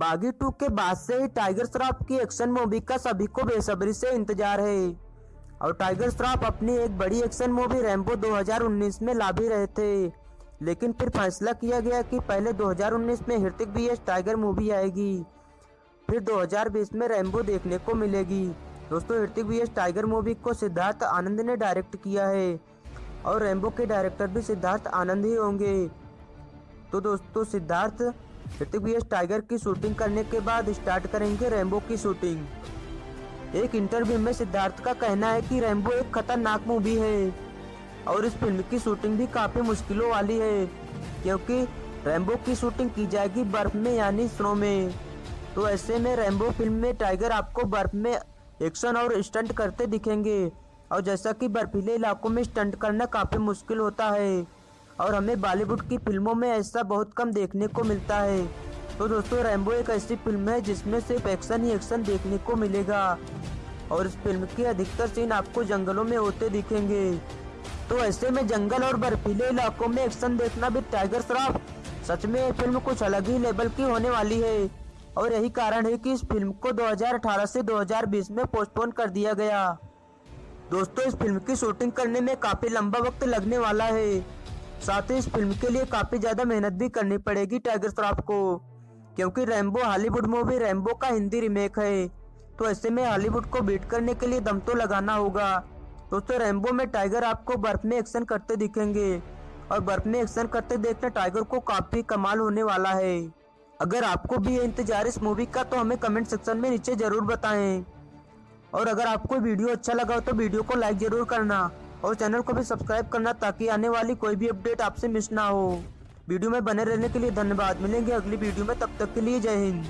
बागी टू के बाद से ही टाइगर श्रॉफ की एक्शन मूवी का सभी को बेसब्री से इंतज़ार है। और टाइगर श्रॉफ अपनी एक बड़ी एक्शन मूवी रैम्बो 2019 में ला भी रहे थे। लेकिन फिर फैसला किया गया कि पहले 2019 में हृतिक बीएस टाइगर मूवी आएगी। फिर 2020 में रैम्बो देखने को मिलेगी। दोस्तों हृतिक बीएस टाइगर मूवी को सिद्धार्थ आनंद ने डायरेक्ट किया है। और रैम्बो के डायरेक्टर भी सिद्धार्थ आनंद ही होंगे। तो दोस्तों, सिद्धार्थ ऋतिक बी टाइगर की शूटिंग करने के बाद स्टार्ट करेंगे रैम्बो की शूटिंग। एक इंटरव्यू में सिद्धार्थ का कहना है कि रैम्बो एक खतरनाक मूवी है, और इस फ़िल्म की शूटिंग भी काफ़ी मुश्किलों वाली है, क्योंकि रैम्बो की शूटिंग की जाएगी बर्फ़ में, यानी स्नो में। तो ऐसे में रैम्बो फ़िल्म में टाइगर आपको बर्फ़ में एक्शन और स्टंट करते दिखेंगे, और जैसा कि बर्फीले इलाकों में स्टंट करना काफ़ी मुश्किल होता है। और हमें बॉलीवुड की फ़िल्मों में ऐसा बहुत कम देखने को मिलता है। तो दोस्तों रैम्बो एक ऐसी फ़िल्म है जिसमें सिर्फ़ एक्शन ही एक्शन देखने को मिलेगा। और इस फ़िल्म के अधिकतर सीन आपको जंगलों में होते दिखेंगे। तो ऐसे में जंगल और बर्फीले इलाकों में एक्शन देखना भी टाइगर श्रॉफ सच में, ये फ़िल्म कुछ अलग ही लेवल की होने वाली है। और यही कारण है कि इस फ़िल्म को 2018 से 2020 में पोस्टपोन कर दिया गया। दोस्तों, इस फ़िल्म की शूटिंग करने में काफ़ी लंबा वक्त लगने वाला है। साथ ही इस फ़िल्म के लिए काफ़ी ज़्यादा मेहनत भी करनी पड़ेगी टाइगर श्रॉफ को, क्योंकि रैम्बो हॉलीवुड मूवी रैम्बो का हिंदी रिमेक है। तो ऐसे में हॉलीवुड को बीट करने के लिए दम तो लगाना होगा। दोस्तों, रैम्बो में टाइगर आपको बर्फ़ में एक्शन करते दिखेंगे, और बर्फ़ में एक्शन करते देखना टाइगर को काफ़ी कमाल होने वाला है। अगर आपको भी ये इंतज़ार इस मूवी का तो हमें कमेंट सेक्शन में नीचे ज़रूर बताएँ। और अगर आपको वीडियो अच्छा लगा हो तो वीडियो को लाइक ज़रूर करना। और चैनल को भी सब्सक्राइब करना ताकि आने वाली कोई भी अपडेट आपसे मिस ना हो। वीडियो में बने रहने के लिए धन्यवाद। मिलेंगे अगली वीडियो में। तब तक के लिए जय हिंद।